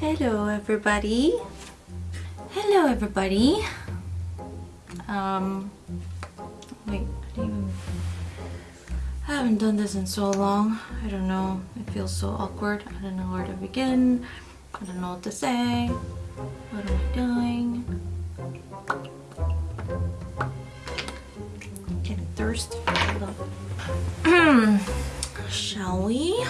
Hello everybody. Hello everybody. Um wait, I I haven't done this in so long. I don't know. It feels so awkward. I don't know where to begin. I don't know what to say. What am I doing? Getting thirsty. Hold up. Shall we?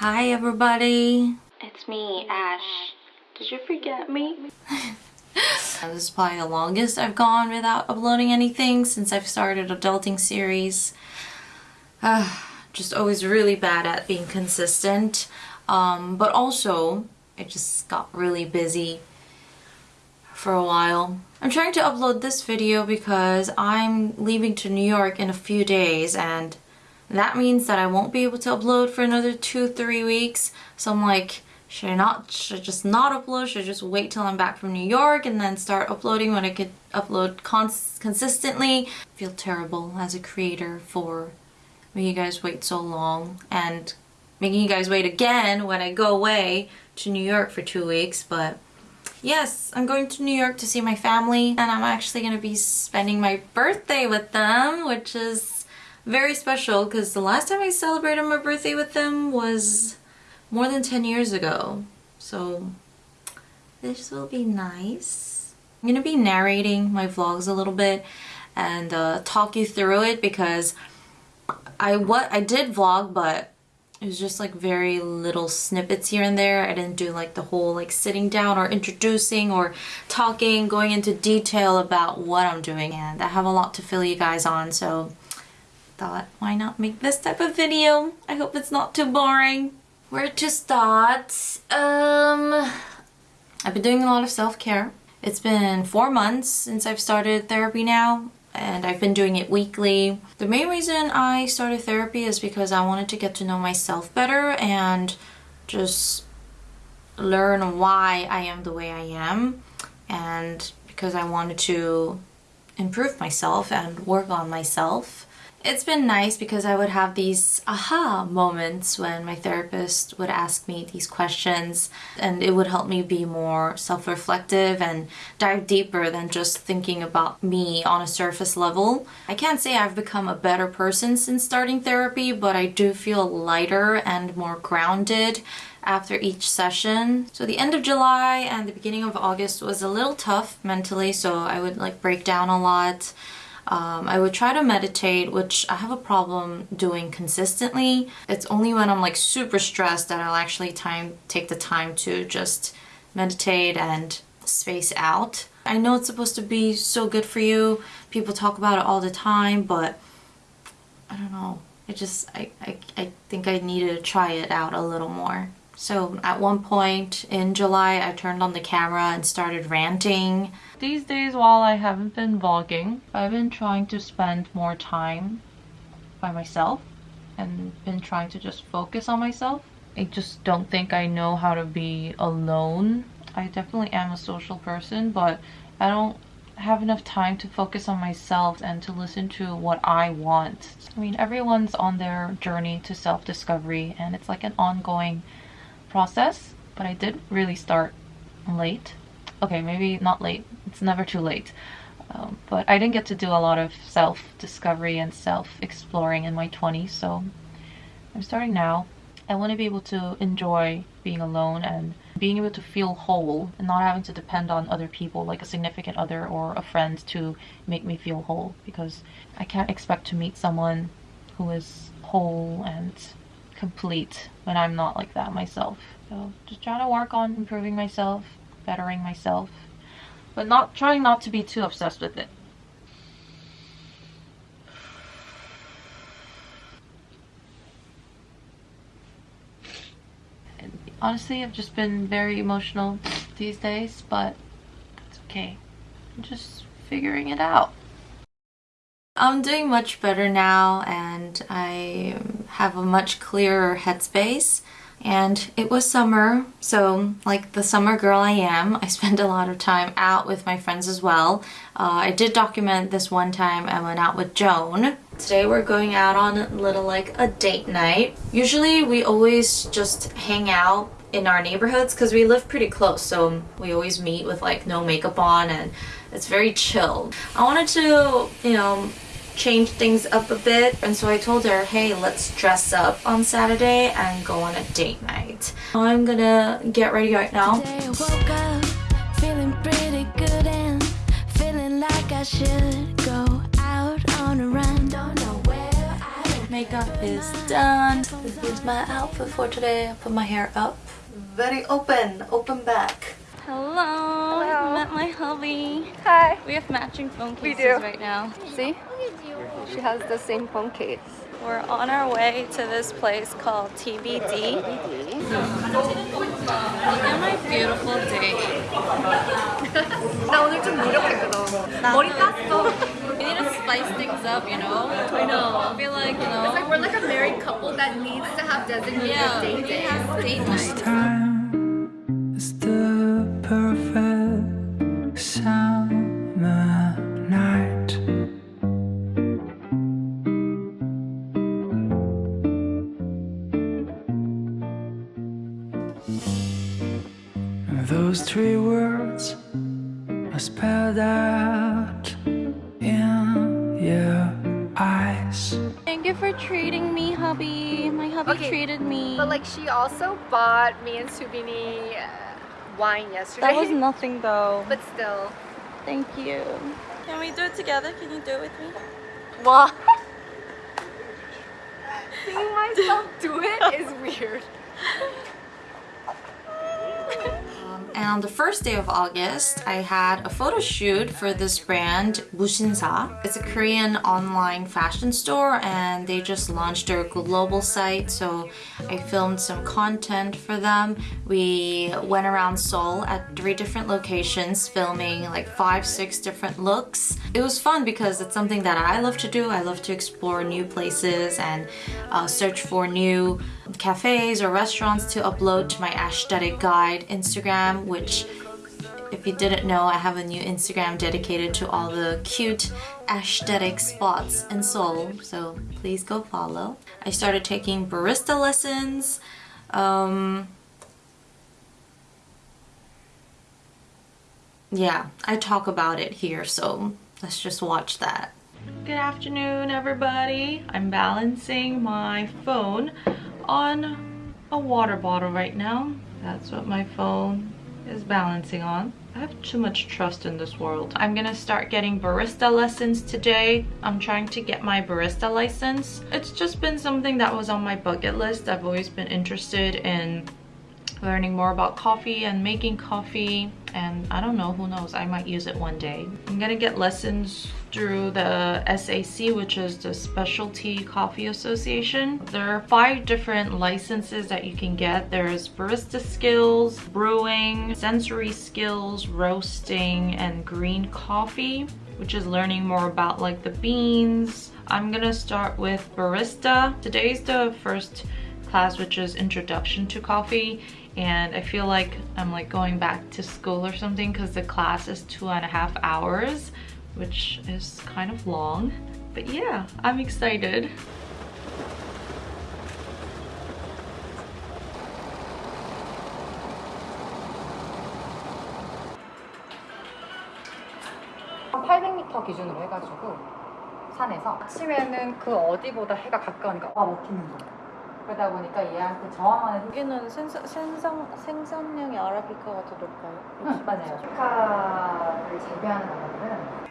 Hi everybody. It's me, Ash. Did you forget me? this is probably the longest I've gone without uploading anything since I've started adulting series. Uh, just always really bad at being consistent. Um, but also, I just got really busy for a while. I'm trying to upload this video because I'm leaving to New York in a few days and that means that I won't be able to upload for another two, three weeks. So I'm like, should I not, should I just not upload? Should I just wait till I'm back from New York and then start uploading when I could upload cons consistently? I feel terrible as a creator for making you guys wait so long and making you guys wait again when I go away to New York for two weeks, but yes, I'm going to New York to see my family and I'm actually going to be spending my birthday with them, which is very special because the last time I celebrated my birthday with them was more than 10 years ago. So this will be nice. I'm going to be narrating my vlogs a little bit and uh, talk you through it because I what I did vlog but it was just like very little snippets here and there. I didn't do like the whole like sitting down or introducing or talking, going into detail about what I'm doing and I have a lot to fill you guys on so thought, why not make this type of video? I hope it's not too boring. Where to start? Um, I've been doing a lot of self-care. It's been four months since I've started therapy now and I've been doing it weekly. The main reason I started therapy is because I wanted to get to know myself better and just learn why I am the way I am and because I wanted to improve myself and work on myself it's been nice because I would have these aha moments when my therapist would ask me these questions and it would help me be more self-reflective and dive deeper than just thinking about me on a surface level. I can't say I've become a better person since starting therapy, but I do feel lighter and more grounded after each session. So the end of July and the beginning of August was a little tough mentally, so I would like break down a lot. Um, I would try to meditate, which I have a problem doing consistently. It's only when I'm like super stressed that I'll actually time take the time to just meditate and space out. I know it's supposed to be so good for you. People talk about it all the time, but I don't know. It just, I, I, I think I need to try it out a little more. So at one point in July, I turned on the camera and started ranting. These days, while I haven't been vlogging, I've been trying to spend more time by myself and been trying to just focus on myself. I just don't think I know how to be alone. I definitely am a social person, but I don't have enough time to focus on myself and to listen to what I want. I mean, everyone's on their journey to self-discovery and it's like an ongoing process, but I did really start late. Okay, maybe not late. It's never too late. Um, but I didn't get to do a lot of self-discovery and self-exploring in my 20s, so I'm starting now. I want to be able to enjoy being alone and being able to feel whole and not having to depend on other people like a significant other or a friend to make me feel whole because I can't expect to meet someone who is whole and complete when I'm not like that myself. So just trying to work on improving myself, bettering myself, but not trying not to be too obsessed with it. And honestly, I've just been very emotional these days, but it's okay. I'm just figuring it out. I'm doing much better now and I have a much clearer headspace. and it was summer so like the summer girl I am I spent a lot of time out with my friends as well. Uh, I did document this one time I went out with Joan. Today we're going out on a little like a date night. Usually we always just hang out in our neighborhoods because we live pretty close so we always meet with like no makeup on and it's very chill. I wanted to you know change things up a bit. And so I told her, hey, let's dress up on Saturday and go on a date night. I'm gonna get ready right now. Makeup is done. This is my outfit for today. I put my hair up. Very open, open back. Hello. Hello. met my hubby. Hi. We have matching phone cases we do. right now. See? She has the same phone case. We're on our way to this place called TBD. Look at my beautiful date. 나 오늘 좀 노력했거든. 머리 땄어. We need to spice things up, you know? I know. I feel like, you know. It's like we're like a married couple that needs to have designated yeah, date day. has date night. time is the perfect Those three words are spelled out in your eyes. Thank you for treating me, hubby. My hubby Okay, treated me. But like she also bought me and Subini uh, wine yesterday. that was nothing though. but still. Thank you. Can we do it together? Can you do it with me? What? Seeing myself do it is weird. And on the first day of August, I had a photo shoot for this brand, Musinsa. It's a Korean online fashion store and they just launched their global site. So I filmed some content for them. We went around Seoul at three different locations, filming like five, six different looks. It was fun because it's something that I love to do. I love to explore new places and uh, search for new cafes or restaurants to upload to my aesthetic guide Instagram, which if you didn't know, I have a new Instagram dedicated to all the cute aesthetic spots in Seoul, so please go follow. I started taking barista lessons. Um, yeah, I talk about it here, so let's just watch that. Good afternoon, everybody. I'm balancing my phone on a water bottle right now. That's what my phone is balancing on. I have too much trust in this world. I'm gonna start getting barista lessons today. I'm trying to get my barista license. It's just been something that was on my bucket list. I've always been interested in learning more about coffee and making coffee and I don't know who knows I might use it one day. I'm gonna get lessons through the SCA which is the Specialty Coffee Association. There are five different licenses that you can get. There's barista skills brewing sensory skills roasting and green coffee which is learning more about like the beans. I'm gonna start with barista. Today's the first class which is introduction to coffee and I feel like I'm like going back to school or something because the class is two and a half hours which is kind of long but yeah I'm excited 기준으로 해가지고 산에서 아침에는 그 어디보다 해가 가까우니까 와 먹히는 거야. 그러다 보니까 얘한테 저항하는 여기는 생선, 생선, 생선량이 아라비카가 더 높아요? 응, 맞아요. 아라비카를 재배하는 나라들은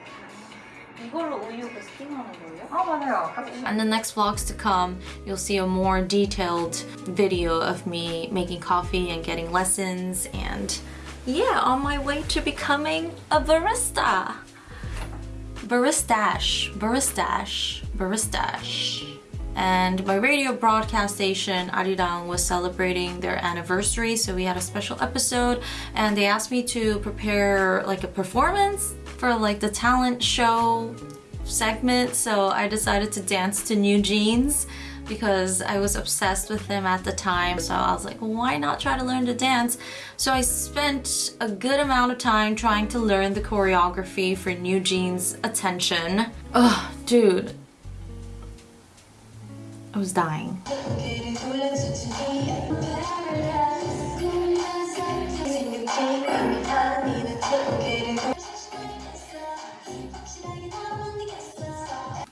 이걸로 우유 그 스팀하는 거예요? 아 맞아요. And the next vlogs to come, you'll see a more detailed video of me making coffee and getting lessons and yeah, on my way to becoming a barista. Baristash, baristash, baristash. And my radio broadcast station, Arirang, was celebrating their anniversary, so we had a special episode and they asked me to prepare like a performance for like the talent show segment, so I decided to dance to NewJeans because I was obsessed with them at the time. So I was like, why not try to learn to dance? So I spent a good amount of time trying to learn the choreography for NewJeans' attention. Ugh, dude. I was dying.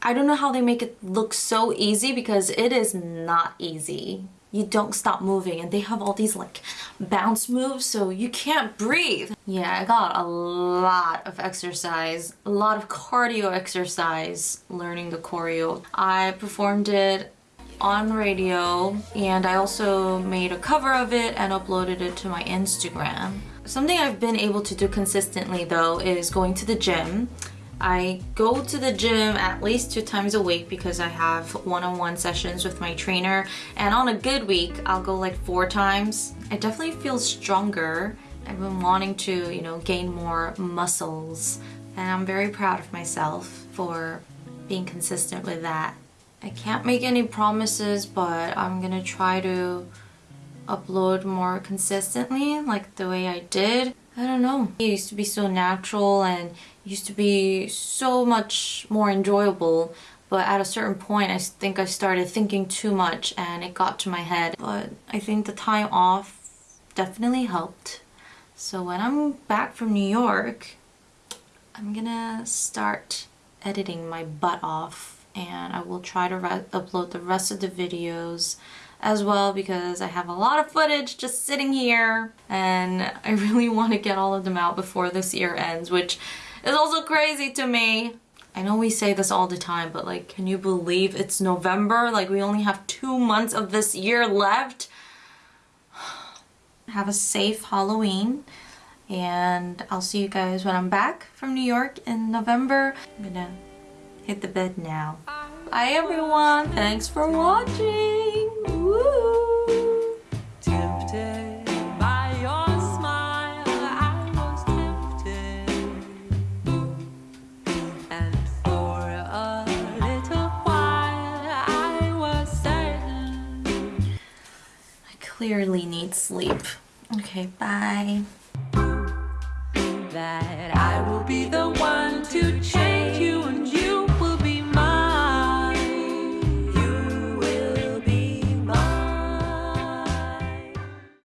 I don't know how they make it look so easy because it is not easy. You don't stop moving and they have all these like bounce moves so you can't breathe. Yeah, I got a lot of exercise, a lot of cardio exercise learning the choreo. I performed it on radio and I also made a cover of it and uploaded it to my Instagram. Something I've been able to do consistently though is going to the gym. I go to the gym at least two times a week because I have one-on-one -on -one sessions with my trainer and on a good week I'll go like four times. I definitely feel stronger. I've been wanting to, you know, gain more muscles and I'm very proud of myself for being consistent with that. I can't make any promises but I'm gonna try to upload more consistently like the way I did. I don't know. It used to be so natural and used to be so much more enjoyable but at a certain point I think I started thinking too much and it got to my head but I think the time off definitely helped so when I'm back from New York I'm gonna start editing my butt off and I will try to upload the rest of the videos as well because I have a lot of footage just sitting here and I really want to get all of them out before this year ends which is also crazy to me. I know we say this all the time, but like, can you believe it's November? Like, we only have two months of this year left. Have a safe Halloween. And I'll see you guys when I'm back from New York in November. I'm gonna hit the bed now. Bye everyone. Thanks for watching. Woo! Tempted. clearly need sleep. Okay, bye. That